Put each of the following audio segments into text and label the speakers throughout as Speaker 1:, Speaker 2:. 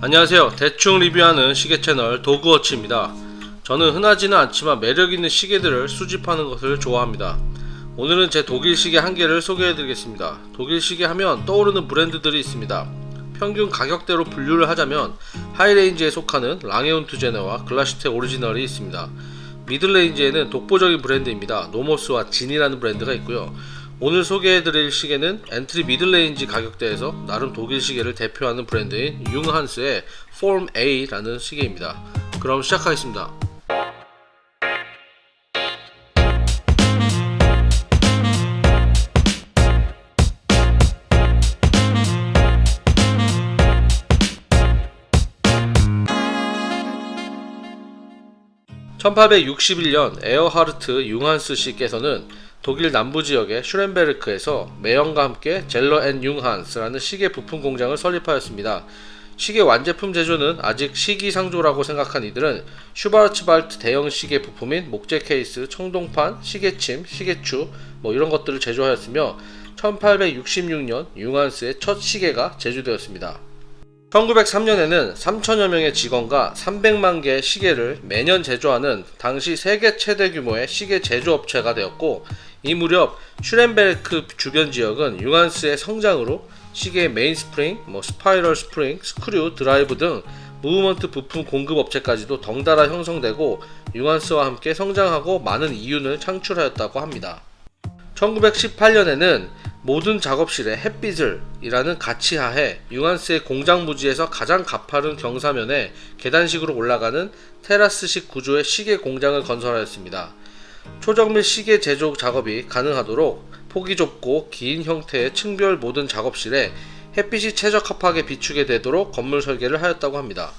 Speaker 1: 안녕하세요. 대충 리뷰하는 시계 채널 도그워치입니다. 저는 흔하지는 않지만 매력있는 시계들을 수집하는 것을 좋아합니다. 오늘은 제 독일 시계 한 개를 소개해 드리겠습니다. 독일 시계 하면 떠오르는 브랜드들이 있습니다. 평균 가격대로 분류를 하자면 high range에 속하는 랑에 운트 죄네와 글라슈테 오리지널이 있습니다. middle range에는 독보적인 브랜드입니다. 노모스와 진이라는 브랜드가 있고요 오늘 소개해드릴 시계는 entry middle range 가격대에서 나름 독일 시계를 대표하는 브랜드인 융한스의 Form A라는 시계입니다. 그럼 시작하겠습니다. (1861년) 에어하르트 융한스 씨께서는 독일 남부 지역의 슈람베르크에서 매형과 함께 젤러 앤 융한스라는 시계 부품 공장을 설립하였습니다. 시계 완제품 제조는 아직 시기상조라고 생각한 이들은 슈바르츠발트 대형 시계 부품인 목재 케이스, 청동판, 시계침, 시계추 뭐 이런 것들을 제조하였으며 1866년 융한스의 첫 시계가 제조되었습니다. 1903년에는 3천여 명의 직원과 300만 개의 시계를 매년 제조하는 당시 세계 최대 규모의 시계 제조업체가 되었고 이 무렵 슈렌베르크 주변 지역은 융한스의 성장으로 시계의 main spring, 뭐 spiral spring, screw, 드라이브 등 무브먼트 부품 공급 업체까지도 덩달아 형성되고 융한스와 함께 성장하고 많은 이윤을 창출하였다고 합니다. 1918년에는 모든 작업실에 햇빛을 이라는 가치하에 융한스의 공장 부지에서 가장 가파른 경사면에 계단식으로 올라가는 테라스식 구조의 시계 공장을 건설하였습니다. 초정밀 시계 제조 작업이 가능하도록 폭이 좁고 긴 형태의 층별 모든 작업실에 햇빛이 최적합하게 비추게 되도록 건물 설계를 하였다고 합니다.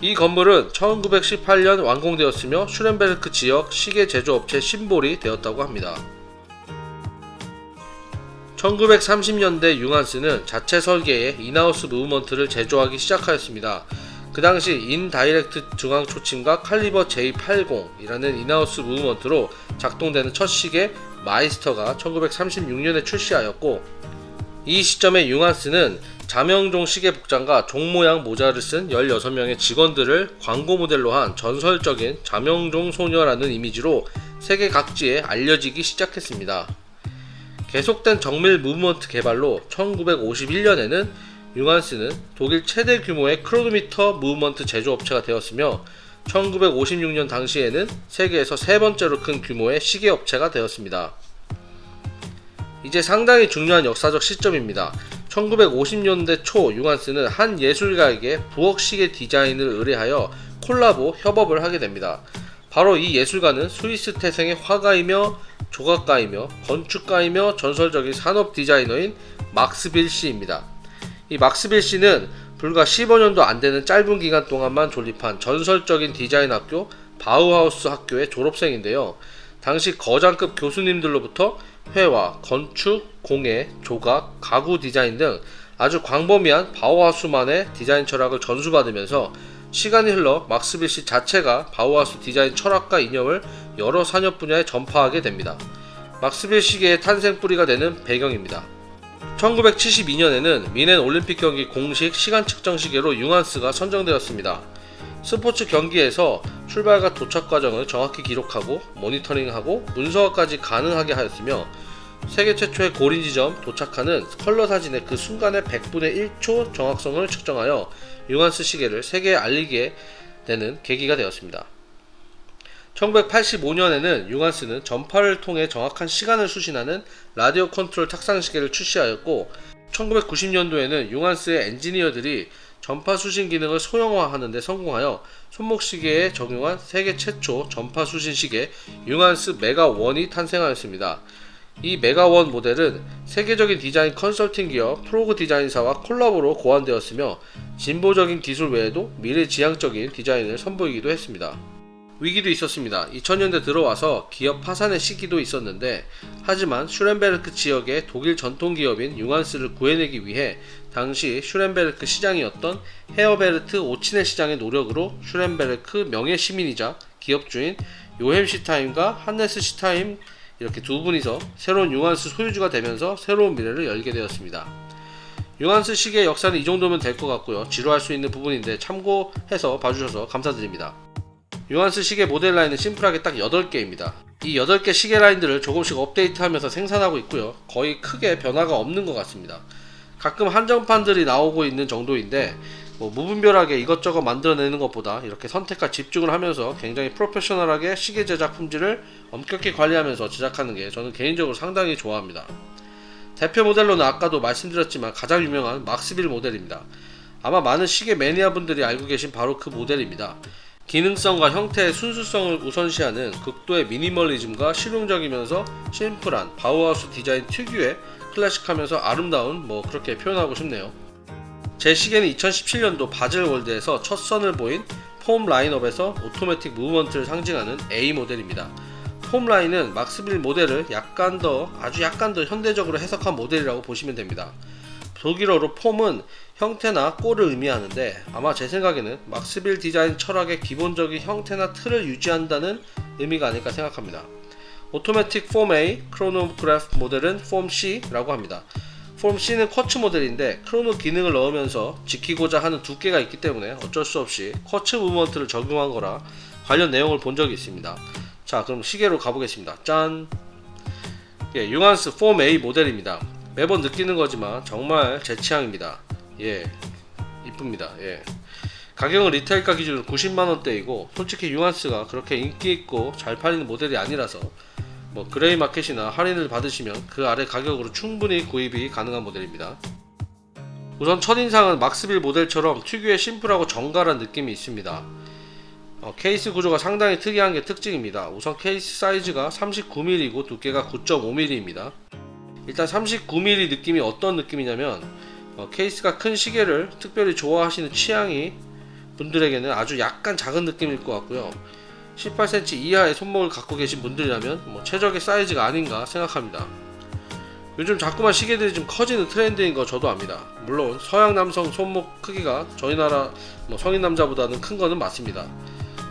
Speaker 1: 이 건물은 1918년 완공되었으며 슈렌베르크 지역 시계 제조업체 symbol이 되었다고 합니다. 1930년대 융한스는 자체 설계의 in-house movement를 제조하기 시작하였습니다. 그 당시 indirect 중앙 초침과 caliber J80이라는 in-house movement로 작동되는 첫 시계 마이스터가 1936년에 출시하였고 이 시점에 융한스는 자명종 시계 복장과 종 모양 모자를 쓴 16명의 직원들을 광고 모델로 한 전설적인 자명종 소녀라는 이미지로 세계 각지에 알려지기 시작했습니다. 계속된 정밀 movement 개발로 1951년에는 융한스는 독일 최대 규모의 크로노미터 movement 제조업체가 되었으며 1956년 당시에는 세계에서 세 번째로 큰 규모의 시계 업체가 되었습니다. 이제 상당히 중요한 역사적 시점입니다. 1950년대 초 융한스는 한 예술가에게 부엌 시계 디자인을 의뢰하여 콜라보 협업을 하게 됩니다. 바로 이 예술가는 스위스 태생의 화가이며 조각가이며 건축가이며 전설적인 산업 디자이너인 막스빌 씨입니다. 이 막스빌 씨는 불과 15년도 안 되는 짧은 기간 동안만 존립한 전설적인 디자인 학교 바우하우스 학교의 졸업생인데요. 당시 거장급 교수님들로부터 회화, 건축, 공예, 조각, 가구 디자인 등 아주 광범위한 바우하우스만의 디자인 철학을 전수받으면서 시간이 흘러 막스빌 씨 자체가 바우하우스 디자인 철학과 이념을 여러 산업 분야에 전파하게 됩니다. 막스빌 시계의 탄생 뿌리가 되는 배경입니다. 1972년에는 미넨 올림픽 경기 공식 시간 측정 시계로 융한스가 선정되었습니다. 스포츠 경기에서 출발과 도착 과정을 정확히 기록하고 모니터링하고 문서화까지 가능하게 하였으며 세계 최초의 골인 지점 도착하는 컬러 사진의 그 순간의 100분의 1초 정확성을 측정하여 융한스 시계를 세계에 알리게 되는 계기가 되었습니다. 1985년에는 융한스는 전파를 통해 정확한 시간을 수신하는 라디오 컨트롤 탁상 시계를 출시하였고 1990년도에는 융한스의 엔지니어들이 전파 수신 기능을 소형화하는 데 성공하여 손목시계에 적용한 세계 최초 전파 수신 시계 융한스 메가1이 탄생하였습니다. 이 메가1 모델은 세계적인 디자인 컨설팅 기업 프로그 디자인사와 콜라보로 고안되었으며 진보적인 기술 외에도 미래지향적인 디자인을 선보이기도 했습니다. 위기도 있었습니다. 2000년대 들어와서 기업 파산의 시기도 있었는데 하지만 슈렌베르크 지역의 독일 전통기업인 융한스를 구해내기 위해 당시 슈렌베르크 시장이었던 헤어베르트 오치네 시장의 노력으로 슈렌베르크 명예 시민이자 기업주인 요햄 시타임과 한네스 시타임 이렇게 두 분이서 새로운 융한스 소유주가 되면서 새로운 미래를 열게 되었습니다. 융한스 시계 역사는 이 정도면 될 것 같고요. 지루할 수 있는 부분인데 참고해서 봐주셔서 감사드립니다. 융한스 시계 모델 라인은 심플하게 딱 8개입니다. 이 8개 시계 라인들을 조금씩 업데이트하면서 생산하고 있고요. 거의 크게 변화가 없는 것 같습니다. 가끔 한정판들이 나오고 있는 정도인데 뭐 무분별하게 이것저것 만들어내는 것보다 이렇게 선택과 집중을 하면서 굉장히 프로페셔널하게 시계 제작 품질을 엄격히 관리하면서 제작하는 게 저는 개인적으로 상당히 좋아합니다. 대표 모델로는 아까도 말씀드렸지만 가장 유명한 막스빌 모델입니다. 아마 많은 시계 매니아 분들이 알고 계신 바로 그 모델입니다. 기능성과 형태의 순수성을 우선시하는 극도의 미니멀리즘과 실용적이면서 심플한 바우하우스 디자인 특유의 클래식하면서 아름다운 뭐 그렇게 표현하고 싶네요. 제 시계는 2017년도 바젤월드에서 첫 선을 보인 폼 라인업에서 automatic movement를 상징하는 A 모델입니다. 폼 라인은 막스빌 모델을 약간 더 아주 약간 더 현대적으로 해석한 모델이라고 보시면 됩니다. 독일어로 Form은 형태나 꼴을 의미하는데 아마 제 생각에는 막스빌 디자인 철학의 기본적인 형태나 틀을 유지한다는 의미가 아닐까 생각합니다. automatic 폼 A 크로노그래프 모델은 폼 C라고 합니다. 폼 C는 quartz 모델인데 chrono 기능을 넣으면서 지키고자 하는 두께가 있기 때문에 어쩔 수 없이 quartz movement를 적용한 거라 관련 내용을 본 적이 있습니다. 자 그럼 시계로 가보겠습니다. 짠! 예, 융한스 폼 A 모델입니다. 매번 느끼는 거지만 정말 제 취향입니다. 예, 이쁩니다. 예. 가격은 retail가 기준으로 90만원대이고 솔직히 융한스가 그렇게 인기 있고 잘 팔리는 모델이 아니라서 뭐 gray market이나 할인을 받으시면 그 아래 가격으로 충분히 구입이 가능한 모델입니다. 우선 첫인상은 막스빌 모델처럼 특유의 심플하고 정갈한 느낌이 있습니다. 어, 케이스 구조가 상당히 특이한 게 특징입니다. 우선 케이스 사이즈가 39mm이고 두께가 9.5mm입니다. 일단 39mm 느낌이 어떤 느낌이냐면 어, 케이스가 큰 시계를 특별히 좋아하시는 취향이 분들에게는 아주 약간 작은 느낌일 것 같고요. 18cm 이하의 손목을 갖고 계신 분들이라면 뭐 최적의 사이즈가 아닌가 생각합니다. 요즘 자꾸만 시계들이 좀 커지는 트렌드인 거 저도 압니다. 물론 서양 남성 손목 크기가 저희 나라 뭐 성인 남자보다는 큰 거는 맞습니다.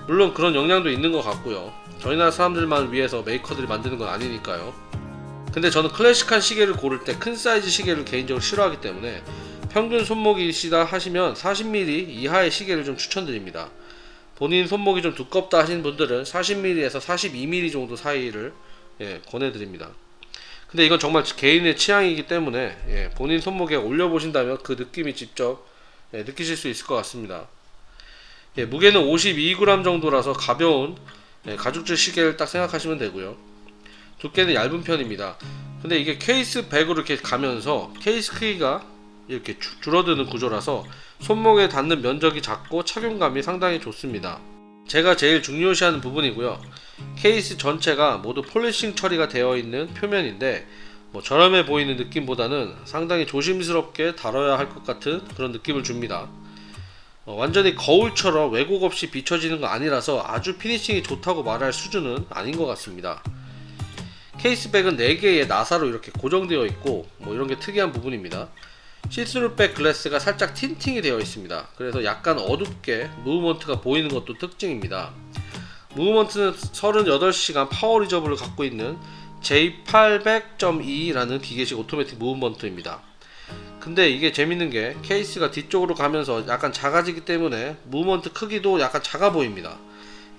Speaker 1: 물론 그런 영향도 있는 것 같고요. 저희 나라 사람들만 위해서 메이커들이 만드는 건 아니니까요. 근데 저는 클래식한 시계를 고를 때 큰 사이즈 시계를 개인적으로 싫어하기 때문에 평균 손목이시다 하시면 40mm 이하의 시계를 좀 추천드립니다. 본인 손목이 좀 두껍다 하시는 분들은 40mm에서 42mm 정도 사이를 예, 권해드립니다. 근데 이건 정말 개인의 취향이기 때문에 예, 본인 손목에 올려보신다면 그 느낌이 직접 예, 느끼실 수 있을 것 같습니다. 예, 무게는 52g 정도라서 가벼운 예, 가죽줄 시계를 딱 생각하시면 되고요. 두께는 얇은 편입니다. 근데 이게 case back으로 이렇게 가면서 케이스 크기가 이렇게 주- 줄어드는 구조라서 손목에 닿는 면적이 작고 착용감이 상당히 좋습니다. 제가 제일 중요시하는 부분이고요. 케이스 전체가 모두 polishing 처리가 되어 있는 표면인데 뭐 저렴해 보이는 느낌보다는 상당히 조심스럽게 다뤄야 할 것 같은 그런 느낌을 줍니다. 어, 완전히 거울처럼 왜곡 없이 비춰지는 거 아니라서 아주 finishing이 좋다고 말할 수준은 아닌 것 같습니다. case back은 4개의 나사로 이렇게 고정되어 있고 뭐 이런 게 특이한 부분입니다. see-through back glass가 살짝 tinting이 되어 있습니다. 그래서 약간 어둡게 movement가 보이는 것도 특징입니다. movement는 38시간 power reserve를 갖고 있는 J800.2라는 기계식 automatic movement입니다. 근데 이게 재밌는 게 케이스가 뒤쪽으로 가면서 약간 작아지기 때문에 movement 크기도 약간 작아 보입니다.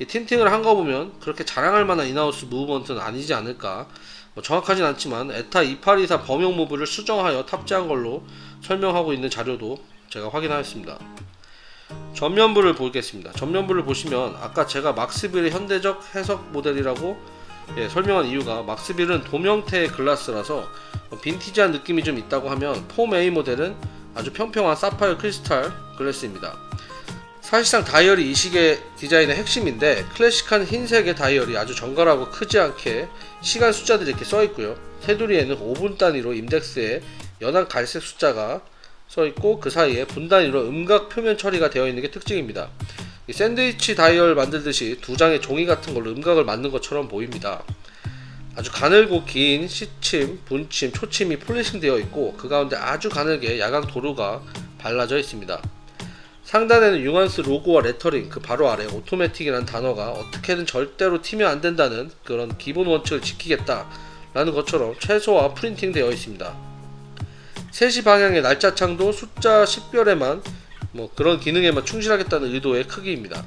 Speaker 1: 이 tinting을 한 거 보면 그렇게 자랑할 만한 in-house movement는 아니지 않을까 뭐 정확하진 않지만 ETA 2824 범용 move를 수정하여 탑재한 걸로 설명하고 있는 자료도 제가 확인하였습니다. 전면부를 보겠습니다. 전면부를 보시면 아까 제가 막스빌의 현대적 해석 모델이라고 예, 설명한 이유가 막스빌은 돔 형태의 글라스라서 빈티지한 느낌이 좀 있다고 하면 Form A 모델은 아주 평평한 사파이어 크리스탈 글래스입니다. 사실상 다이얼이 이 시계 디자인의 핵심인데 클래식한 흰색의 다이얼이 아주 정갈하고 크지 않게 시간 숫자들이 이렇게 써 있고요. 테두리에는 5분 단위로 인덱스에 연한 갈색 숫자가 써 있고 그 사이에 분 단위로 음각 표면 처리가 되어 있는 게 특징입니다. 이 샌드위치 다이얼 만들듯이 두 장의 종이 같은 걸로 음각을 만든 것처럼 보입니다. 아주 가늘고 긴 시침, 분침, 초침이 polishing 되어 있고 그 가운데 아주 가늘게 야광 도료가 발라져 있습니다. 상단에는 융한스 로고와 레터링 그 바로 아래 오토매틱이라는 단어가 어떻게든 절대로 튀면 안 된다는 그런 기본 원칙을 지키겠다 라는 것처럼 최소화 printing 되어 있습니다. 3시 방향의 날짜 창도 숫자 식별에만 뭐 그런 기능에만 충실하겠다는 의도의 크기입니다.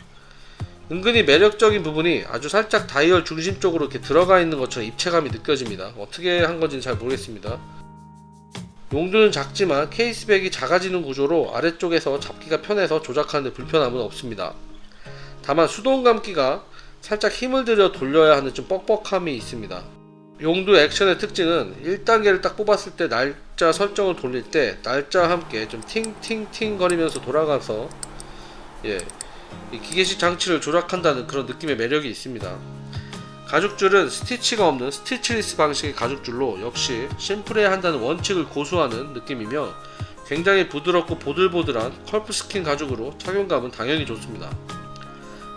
Speaker 1: 은근히 매력적인 부분이 아주 살짝 다이얼 중심 쪽으로 이렇게 들어가 있는 것처럼 입체감이 느껴집니다. 어떻게 한 건지는 잘 모르겠습니다. 용두는 작지만 케이스백이 작아지는 구조로 아래쪽에서 잡기가 편해서 조작하는데 불편함은 없습니다. 다만 수동 감기가 살짝 힘을 들여 돌려야 하는 좀 뻑뻑함이 있습니다. 용두 액션의 특징은 1단계를 딱 뽑았을 때 날짜 설정을 돌릴 때 날짜와 함께 좀 팅팅팅 거리면서 돌아가서 예, 이 기계식 장치를 조작한다는 그런 느낌의 매력이 있습니다. 가죽줄은 스티치가 없는 stitchless 방식의 가죽줄로 역시 심플해야 한다는 원칙을 고수하는 느낌이며 굉장히 부드럽고 보들보들한 calfskin 가죽으로 착용감은 당연히 좋습니다.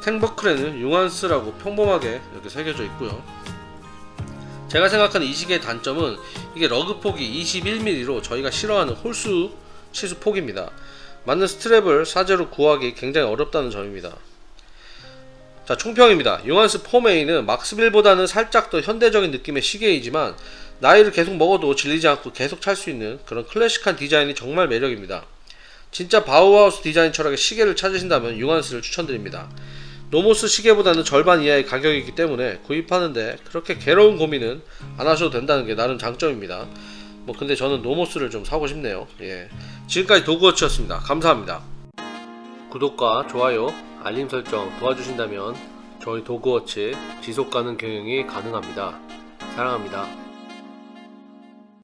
Speaker 1: tang buckle에는 융한스라고 평범하게 이렇게 새겨져 있고요. 제가 생각하는 이 시계의 단점은 이게 lug 폭이 21mm로 저희가 싫어하는 홀수 치수 폭입니다. 맞는 strap을 사제로 구하기 굉장히 어렵다는 점입니다. 자 총평입니다. 융한스 Form A는 막스빌보다는 살짝 더 현대적인 느낌의 시계이지만 나이를 계속 먹어도 질리지 않고 계속 찰 수 있는 그런 클래식한 디자인이 정말 매력입니다. 진짜 바우하우스 디자인 철학의 시계를 찾으신다면 융한스를 추천드립니다. 노모스 시계보다는 절반 이하의 가격이기 때문에 구입하는데 그렇게 괴로운 고민은 안 하셔도 된다는 게 나름 장점입니다. 뭐 근데 저는 노모스를 좀 사고 싶네요. 예. 지금까지 도그워치였습니다. 감사합니다. 구독과 좋아요, 알림 설정 도와주신다면 저희 도그워치 지속 가능 경영이 가능합니다. 사랑합니다.